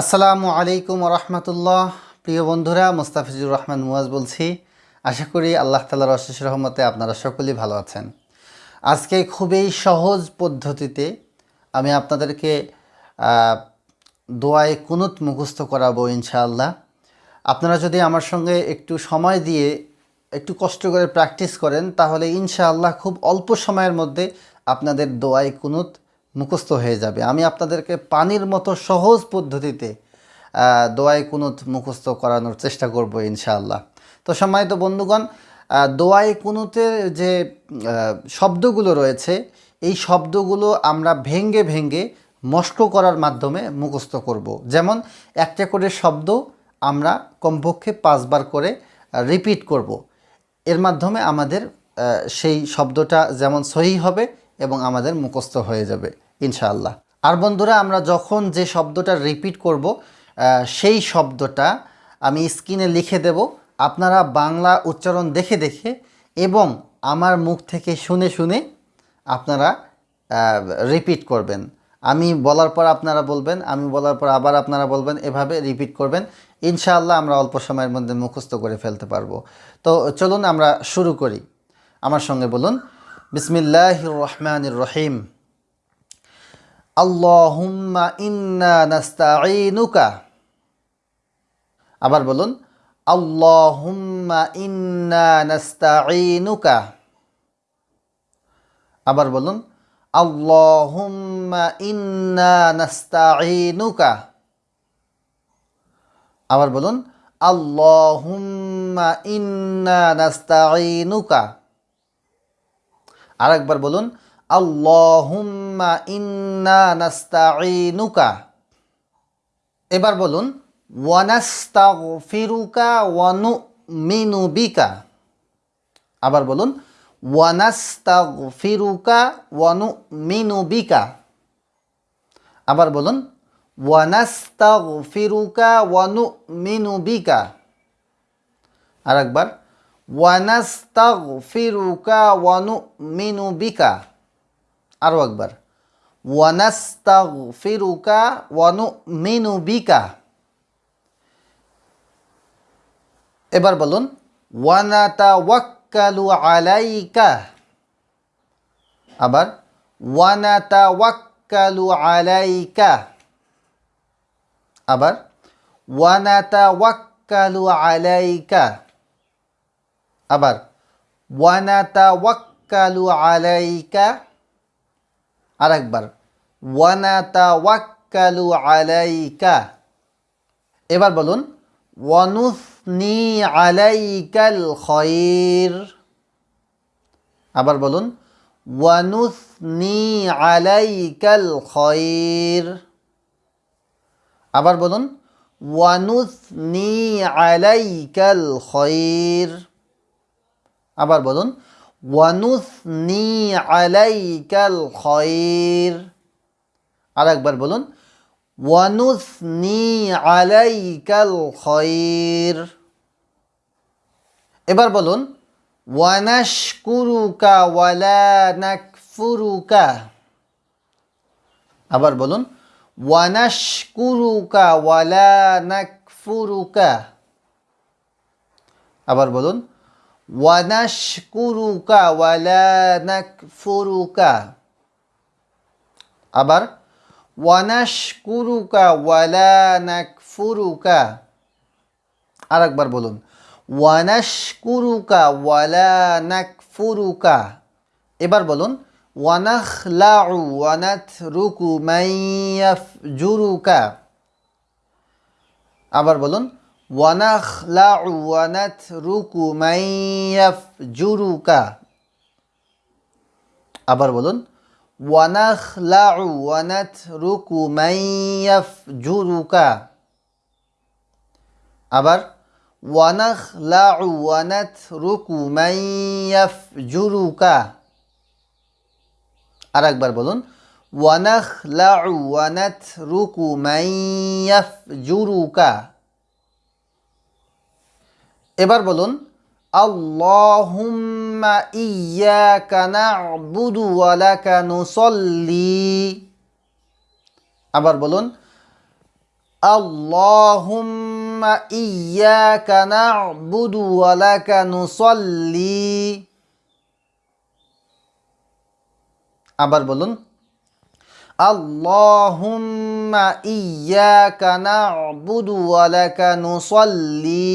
আসসালামু আলাইকুম রহমতুল্লাহ। প্রিয় বন্ধুরা, মোস্তাফিজুর রহমান মুয়াজ বলছি। আশা করি আল্লাহ তালার অশেষ রহমতে আপনারা সকলেই ভালো আছেন। আজকে খুবই সহজ পদ্ধতিতে আমি আপনাদেরকে দোয়ায় কুনুত মুখস্থ করাবো ইনশাআল্লাহ। আপনারা যদি আমার সঙ্গে একটু সময় দিয়ে একটু কষ্ট করে প্র্যাকটিস করেন, তাহলে ইনশাআল্লাহ খুব অল্প সময়ের মধ্যে আপনাদের দোয়ায় কুনুত মুখস্থ হয়ে যাবে আমি আপনাদেরকে পানির মতো সহজ পদ্ধতিতে দোয়াই কুনুত মুখস্থ করানোর চেষ্টা করব ইনশাআল্লাহ তো সম্মানিত বন্ধুগণ দোয়াই কুনুতের যে শব্দগুলো রয়েছে, এই শব্দগুলো আমরা ভেঙ্গে ভেঙ্গে মস্ক করার মাধ্যমে মুখস্থ করব। যেমন, একটা করে শব্দ আমরা কমপক্ষে পাঁচবার করে রিপিট করব। এর মাধ্যমে আমাদের সেই শব্দটা যেমন সহি হবে এবং আমাদের মুখস্থ হয়ে যাবে, ইনশাআল্লাহ। আর বন্ধুরা, আমরা যখন যে শব্দটা রিপিট করব সেই শব্দটা আমি স্ক্রিনে লিখে দেব। আপনারা বাংলা উচ্চারণ দেখে দেখে এবং আমার মুখ থেকে শুনে শুনে আপনারা রিপিট করবেন। আমি বলার পর আপনারা বলবেন, আমি বলার পর আবার আপনারা বলবেন, এভাবে রিপিট করবেন। ইনশাআল্লাহ আমরা অল্প সময়ের মধ্যে মুখস্থ করে ফেলতে পারব। তো চলুন আমরা শুরু করি। আমার সঙ্গে বলুন বিসমিল্লাহ রহমানির রহিম আল্লাহুম্মা ইন্না নাস্তাঈনুকা আবার বলুন আল্লাহুম্মা ইন্না নাস্তাঈনুকা আবার বলুন আল্লাহুম্মা ইন্না নাস্তাঈনুকা আবার বলুন আল্লাহুম্মা ইন্না নাস্তাঈনুকা আরেকবার বলুন আল্লাহুম্মা ইন্না নাস্তাঈনুকা। এবার বলুন আবার বলুন আবার বলুন আরেকবার ওয়ানাস্তাগফিরুকা ওয়া নুমিনু বিকা আরও একবার ওয়ানাস্তাগফিরুকা ওয়া নুমিনু বিকা এবার বলুন, ওয়ানাতাওয়াক্কালু আলাইকা আবার, ওয়ানাতাওয়াক্কালু আলাইকা আবার, ওয়ানাতাওয়াক্কালু আলাইকা আবার, ওয়ানাতাওয়াক্কালু আলাইকা আরেকবার, ওয়ানাতাওয়াক্কালু আলাইকা এবার বলুন, ওয়ানুসনি আলাইকাল খৈর আবার বলুন, ওয়ানুসনি আলাইকাল খৈর আবার বলুন, ওয়ানুসনি আলাইকাল খৈর আবার বলুন, ওয়ানুসনি আলাইকাল খৈর। আরেকবার বলুন, ওয়ানুসনি আলাইকাল খৈর। এবার বলুন, ওয়ানাশকুরুকা ওয়ালা নাকফুরুকা। আবার বলুন, ওয়ানাশকুরুকা ওয়ালা নাকফুরুকা। আবার বলুন ওয়ানাশকুরুকা ওয়ালা নাকফুরুকা আবার ওয়ানাশকুরুকা ওয়ালা নাকফুরুকা আরেকবার বলুন ওয়ানাশকুরুকা ওয়ালা নাকফুরুকা এবার বলুন ওয়ানাখলাউ ওয়ানাতরুকু মাইয়াফজুরুকা আবার বলুন ওয়ানাখলাউ ওয়ানাতরুকু মাইয়াফজুরুকা আবার বলুন ওয়ানাখলাউ ওয়ানাতরুকু মাইয়াফজুরুকা আবার ওয়ানাখলাউ ওয়ানাতরুকু মাইয়াফজুরুকা আরেকবার বলুন ওয়ানাখলাউ ওয়ানাতরুকু মাইয়াফজুরুকা এবার বলুন, আল্লাহুম্মা ইয়্যাকা না'বুদু ওয়া লাকা নুসাল্লি। আবার বলুন, আল্লাহুম্মা ইয়াকা না'বুদু ওয়া লাকা নুসাল্লি। আবার বলুন, আল্লাহুম্মা ইয়াকা না'বুদু ওয়া লাকা নুসাল্লি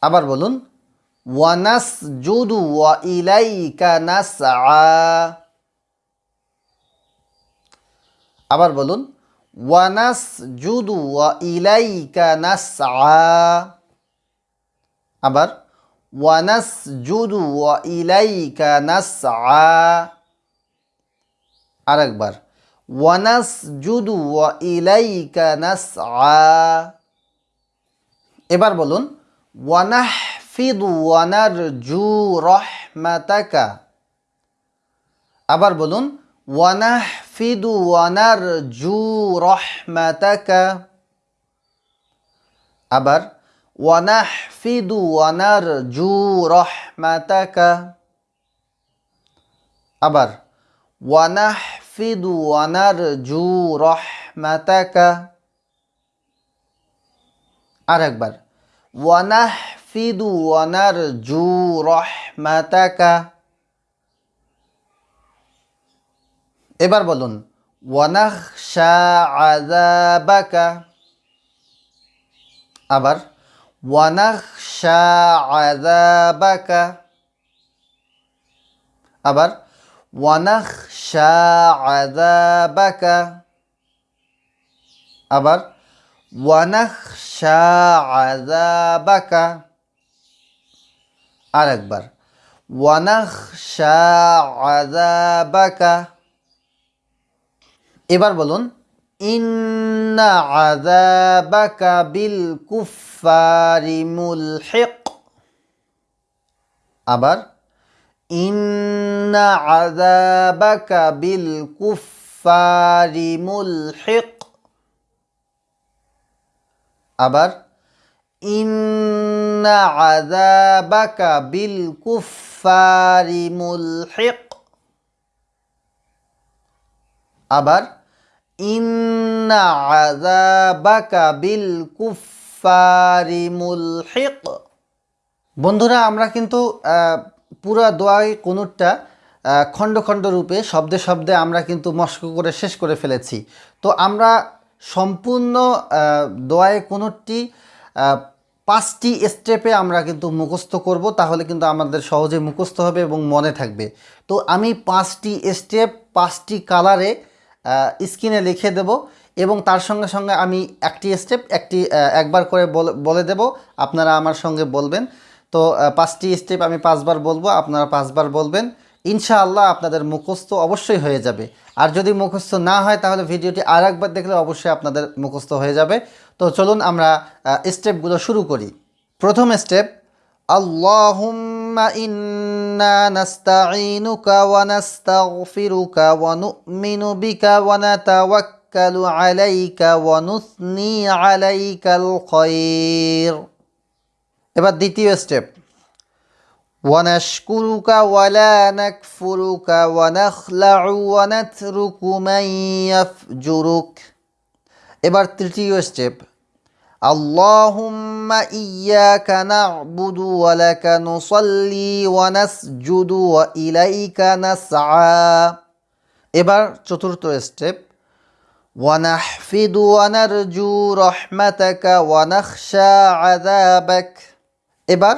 আবার বলুন ওয়ানাস জুদু ওয়া ইলাইকা নাসআ। আবার বলুন ওয়ানাস জুদু ওয়া ইলাইকা নাসআ। আবার ওয়ানাস জুদু ওয়া ইলাইকা নাসআ। আরেকবার ওয়ানাস জুদু ওয়া ইলাইকা নাসআ। এবার বলুন ওয়ানাহফিদু ওয়ানারজু রহমাতাকা আবার বলুন ওয়ানাহফিদু ওয়ানারজু রহমাতাকা আবার ওয়ানাহফিদু ওয়ানারজু রহমাতাকা আবার ওয়ানাহফিদু ওয়ানারজু রহমাতাকা আরেকবার ওয়ানাহফিদু ওয়ানারজু রহমাতাকা এবার বলুন, ওয়ানাখশা আযাবাকা। আবার, ওয়ানাখশা আযাবাকা। আবার, ওয়ানাখশা আযাবাকা। আবার, ওয়ানাখশা আযাবাকা আরেকবার ওয়ানাখশা আযাবাকা এবার বলুন, ইন্না আযাবাকা বিল কুফফারি মুলহিক। আবার, ইন্না আযাবাকা বিল কুফফারি মুলহিক। আবার আবার, ইন্না বন্ধুরা, আমরা কিন্তু পুরা দোয়াই কোনুরটা খণ্ড খণ্ড রূপে, শব্দে শব্দে আমরা কিন্তু মস্ক করে শেষ করে ফেলেছি। তো আমরা সম্পূর্ণ দোয়ায় কোনোটি পাঁচটি স্টেপে আমরা কিন্তু মুখস্থ করব, তাহলে কিন্তু আমাদের সহজে মুখস্থ হবে এবং মনে থাকবে। তো আমি পাঁচটি স্টেপ, পাঁচটি কালারে স্ক্রিনে লিখে দেব এবং তার সঙ্গে সঙ্গে আমি একটি স্টেপ, একটি একবার করে বলে- দেব। আপনারা আমার সঙ্গে বলবেন। তো পাঁচটি স্টেপ আমি পাঁচবার বলব, আপনারা পাঁচবার বলবেন। ইনশাআল্লাহ আপনাদের মুখস্থ অবশ্যই হয়ে যাবে। আর যদি মুখস্থ না হয়, তাহলে ভিডিওটি আর একবার দেখলে অবশ্যই আপনাদের মুখস্থ হয়ে যাবে। তো চলুন আমরা স্টেপগুলো শুরু করি। প্রথম স্টেপ ইন্না আলাইকা আলাইকাল এবার দ্বিতীয় স্টেপ ونشكرك ولا نكفرك ونخلع ونترك من يفجرك এবার তৃতীয় স্টেপ اللهم إياك نعبد ولك نصلي ونسجد وإليك نسعى এবার চতুর্থ স্টেপ ونحفد ونرجو رحمتك ونخشى عذابك এবার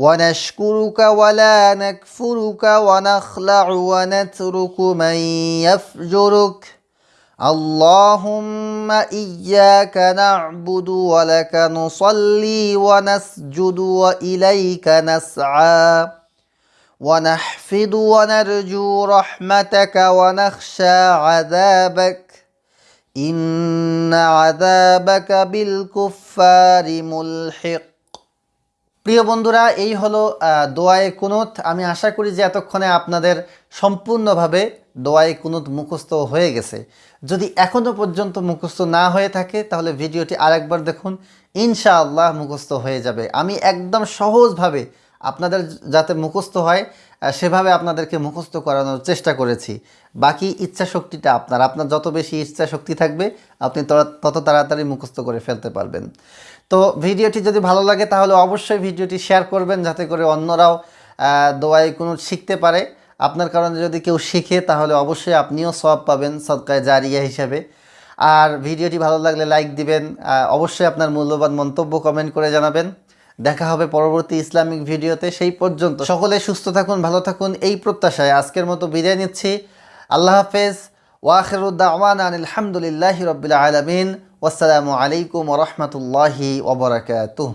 ونشكرك ولا نكفرك ونخلع ونترك من يفجرك. اللهم إياك نعبد ولك نصلي ونسجد وإليك نسعى. ونحفظ ونرجو رحمتك ونخشى عذابك. إن عذابك بالكفار ملحق. প্রিয় বন্ধুরা, এই হলো দোয়ায়ে কুনুত। আমি আশা করি যে এতক্ষণে আপনাদের সম্পূর্ণভাবে দোয়ায়ে কুনুত মুখস্থ হয়ে গেছে। যদি এখনও পর্যন্ত মুখস্থ না হয়ে থাকে, তাহলে ভিডিওটি আরেকবার দেখুন। ইনশাআল্লাহ মুখস্থ হয়ে যাবে। আমি একদম সহজভাবে আপনাদের যাতে মুখস্থ হয় সেভাবে আপনাদেরকে মুখস্থ করানোর চেষ্টা করেছি। বাকি ইচ্ছা শক্তিটা আপনার। আপনার যত বেশি ইচ্ছা শক্তি থাকবে, আপনি তত- তাড়াতাড়ি মুখস্থ করে ফেলতে পারবেন। তো ভিডিওটি যদি ভালো লাগে, তাহলে অবশ্যই ভিডিওটি শেয়ার করবেন, যাতে করে অন্যরাও দোয়াই কোনো শিখতে পারে। আপনার কারণে যদি কেউ শিখে, তাহলে অবশ্যই আপনিও সব পাবেন সদকায় জারিয়া হিসাবে। আর ভিডিওটি ভালো লাগলে লাইক দিবেন। অবশ্যই আপনার মূল্যবান মন্তব্য কমেন্ট করে জানাবেন। দেখা হবে পরবর্তী ইসলামিক ভিডিওতে। সেই পর্যন্ত সকলে সুস্থ থাকুন, ভালো থাকুন। এই প্রত্যাশায় আজকের মতো বিদায় নিচ্ছি। আল্লাহ হাফেজ। ওয়াখিরুদ্দাওয়ান আলহামদুলিল্লাহ রবিল আলমিন। ওয়াসালামু আলাইকুম রহমতুল্লাহি ওবরাকাতুহ